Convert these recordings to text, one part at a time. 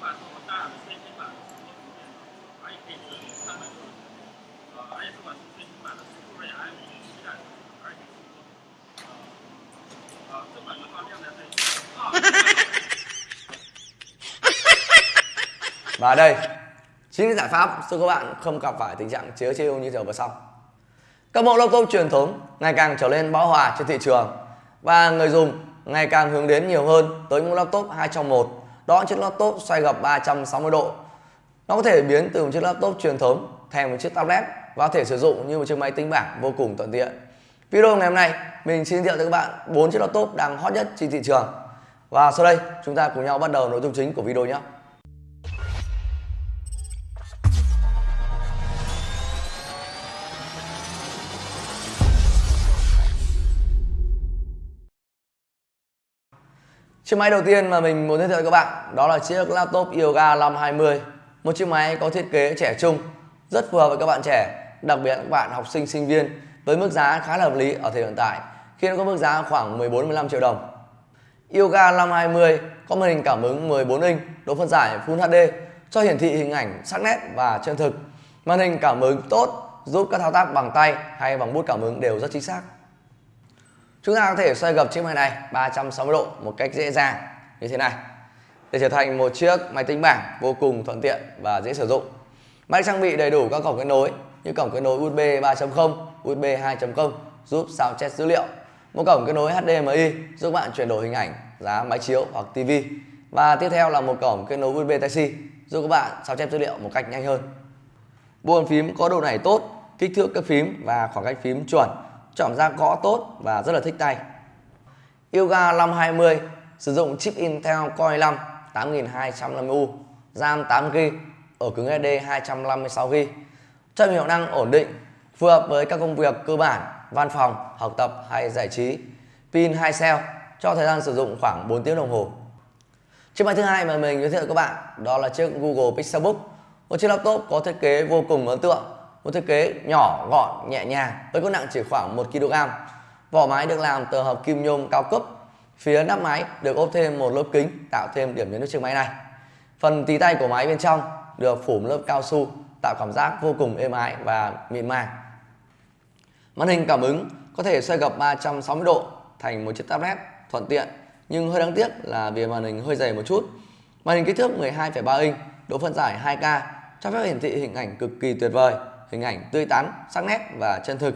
Và đây, chính giải pháp giúp các bạn không gặp phải tình trạng chớ chiêu như giờ vừa xong. Các mẫu laptop truyền thống ngày càng trở nên bão hòa trên thị trường và người dùng ngày càng hướng đến nhiều hơn tới những laptop 2 trong 1. Đó, chiếc laptop xoay gập 360 độ. Nó có thể biến từ một chiếc laptop truyền thống thành một chiếc tablet và có thể sử dụng như một chiếc máy tính bảng vô cùng thuận tiện. Video ngày hôm nay, mình xin giới thiệu cho các bạn bốn chiếc laptop đang hot nhất trên thị trường. Và sau đây, chúng ta cùng nhau bắt đầu nội dung chính của video nhé. Chiếc máy đầu tiên mà mình muốn giới thiệu với các bạn đó là chiếc laptop Yoga 520 Một chiếc máy có thiết kế trẻ trung, rất phù hợp với các bạn trẻ, đặc biệt các bạn học sinh, sinh viên với mức giá khá là hợp lý ở thời điểm hiện tại khi nó có mức giá khoảng 14-15 triệu đồng. Yoga 520 có màn hình cảm ứng 14 inch, độ phân giải Full HD cho hiển thị hình ảnh sắc nét và chân thực. Màn hình cảm ứng tốt giúp các thao tác bằng tay hay bằng bút cảm ứng đều rất chính xác. Chúng ta có thể xoay gập chiếc máy này 360 độ một cách dễ dàng như thế này để trở thành một chiếc máy tính bảng vô cùng thuận tiện và dễ sử dụng. Máy trang bị đầy đủ các cổng kết nối như cổng kết nối USB 3.0, USB 2.0 giúp sao chép dữ liệu, một cổng kết nối HDMI giúp bạn chuyển đổi hình ảnh, giá máy chiếu hoặc TV và tiếp theo là một cổng kết nối USB Type-C giúp các bạn sao chép dữ liệu một cách nhanh hơn. Bộ bàn phím có độ nảy tốt, kích thước các phím và khoảng cách phím chuẩn chọn ra gõ tốt và rất là thích tay. Yoga 520 sử dụng chip Intel Core i5 8250U, RAM 8GB, ở cứng SSD 256GB, cho hiệu năng ổn định, phù hợp với các công việc cơ bản, văn phòng, học tập hay giải trí. Pin 2 cell cho thời gian sử dụng khoảng 4 tiếng đồng hồ. Chiếc máy thứ hai mà mình giới thiệu các bạn đó là chiếc Google Pixelbook, một chiếc laptop có thiết kế vô cùng ấn tượng một thiết kế nhỏ gọn nhẹ nhàng với cân nặng chỉ khoảng 1 kg vỏ máy được làm từ hợp kim nhôm cao cấp. Phía nắp máy được ốp thêm một lớp kính tạo thêm điểm nhấn cho chiếc máy này. Phần tí tay của máy bên trong được phủ một lớp cao su tạo cảm giác vô cùng êm ái và mịn màng. Màn hình cảm ứng có thể xoay gập 360 độ thành một chiếc tablet thuận tiện nhưng hơi đáng tiếc là vì màn hình hơi dày một chút. Màn hình kích thước 12,3 inch độ phân giải 2K cho phép hiển thị hình ảnh cực kỳ tuyệt vời hình ảnh tươi tắn, sắc nét và chân thực.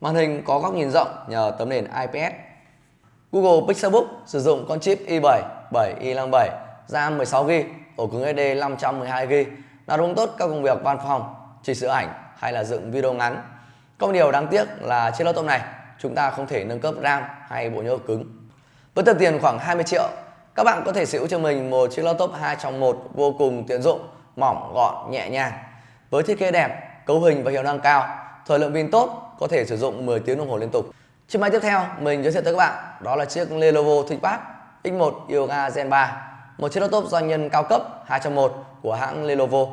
Màn hình có góc nhìn rộng nhờ tấm nền IPS. Google Pixelbook sử dụng con chip i7 7i57, RAM 16GB, ổ cứng SD 512GB, đáp ứng tốt các công việc văn phòng, chỉnh sửa ảnh hay là dựng video ngắn. Có một điều đáng tiếc là trên laptop này chúng ta không thể nâng cấp RAM hay bộ nhớ cứng. Với tầm tiền khoảng 20 triệu, các bạn có thể sở hữu cho mình một chiếc laptop 2 trong 1 vô cùng tiện dụng, mỏng, gọn, nhẹ nhàng. Với thiết kế đẹp, cấu hình và hiệu năng cao, thời lượng pin tốt, có thể sử dụng 10 tiếng đồng hồ liên tục. Chiếc máy tiếp theo mình giới thiệu tới các bạn đó là chiếc Lenovo ThinkPad X1 Yoga Gen 3, một chiếc laptop doanh nhân cao cấp 2 trong 1 của hãng Lenovo.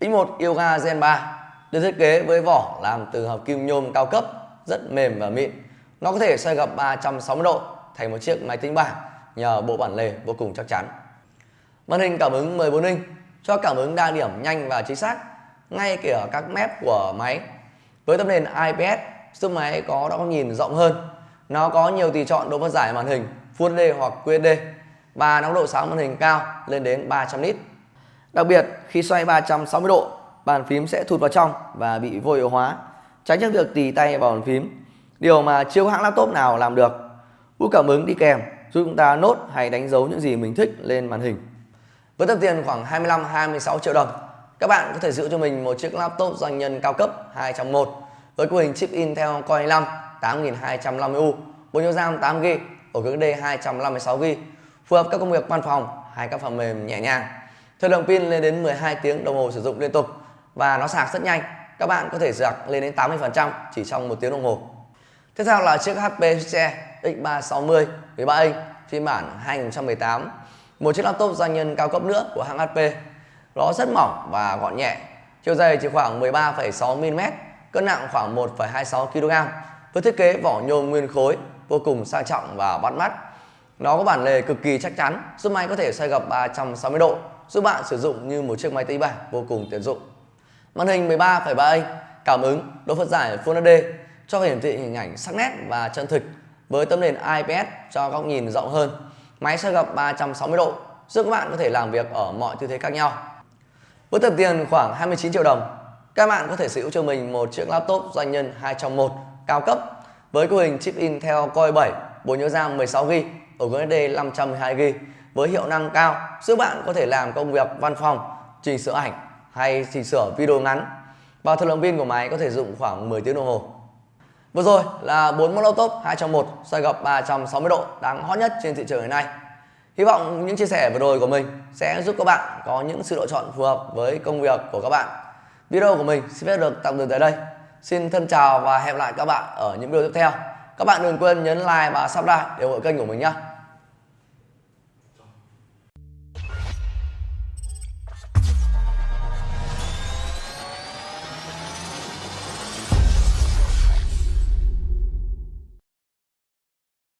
X1 Yoga Gen 3 được thiết kế với vỏ làm từ hợp kim nhôm cao cấp, rất mềm và mịn. Nó có thể xoay gập 360 độ thành một chiếc máy tính bảng nhờ bộ bản lề vô cùng chắc chắn. Màn hình cảm ứng 14 inch cho cảm ứng đa điểm nhanh và chính xác ngay kể ở các mép của máy. Với tấm nền IPS giúp máy có góc nhìn rộng hơn. Nó có nhiều tùy chọn độ phân giải màn hình, Full HD hoặc QHD và nó độ sáng màn hình cao lên đến 300 nit đặc biệt, khi xoay 360 độ, bàn phím sẽ thụt vào trong và bị vô hiệu hóa, tránh những việc tì tay vào bàn phím. Điều mà chưa hãng laptop nào làm được. Bút cảm ứng đi kèm, giúp chúng ta nốt hay đánh dấu những gì mình thích lên màn hình. Với tầm tiền khoảng 25-26 triệu đồng các bạn có thể giữ cho mình một chiếc laptop doanh nhân cao cấp 2 trong 1 với cấu hình chip Intel Core i5 8250U, bộ nhớ RAM 8GB, ổ cứng D 256GB, phù hợp các công việc văn phòng hay các phần mềm nhẹ nhàng. Thời lượng pin lên đến 12 tiếng đồng hồ sử dụng liên tục và nó sạc rất nhanh. Các bạn có thể sạc lên đến 80% chỉ trong 1 tiếng đồng hồ. Tiếp theo là chiếc HP Xe X360 13 inch phiên bản 2018, một chiếc laptop doanh nhân cao cấp nữa của hãng HP nó rất mỏng và gọn nhẹ. Chiều dày chỉ khoảng 13,6mm, cân nặng khoảng 1,26kg với thiết kế vỏ nhôm nguyên khối vô cùng sang trọng và bắt mắt. Nó có bản lề cực kỳ chắc chắn, giúp máy có thể xoay gập 360 độ, giúp bạn sử dụng như một chiếc máy tính bảng vô cùng tiện dụng. Màn hình 13,3 inch, cảm ứng, độ phân giải Full HD cho hiển thị hình ảnh sắc nét và chân thực với tấm nền IPS cho góc nhìn rộng hơn. Máy xoay gập 360 độ, giúp các bạn có thể làm việc ở mọi tư thế khác nhau. Với tập tiền khoảng 29 triệu đồng, các bạn có thể sở hữu cho mình một chiếc laptop doanh nhân 2 trong 1 cao cấp với cấu hình chip Intel Core 7, bộ nhớ RAM 16GB, ổ cứng SSD 512GB với hiệu năng cao giúp bạn có thể làm công việc văn phòng, chỉnh sửa ảnh hay chỉnh sửa video ngắn. Và thời lượng pin của máy có thể dùng khoảng 10 tiếng đồng hồ. Vừa rồi là 4 mẫu laptop 2 trong 1 xoay gập 360 độ đang hot nhất trên thị trường hiện nay. Hy vọng những chia sẻ vừa rồi của mình sẽ giúp các bạn có những sự lựa chọn phù hợp với công việc của các bạn. Video của mình xin phép được tạm dừng tại đây. Xin thân chào và hẹn lại các bạn ở những video tiếp theo. Các bạn đừng quên nhấn like và subscribe để ủng hộ kênh của mình nhé.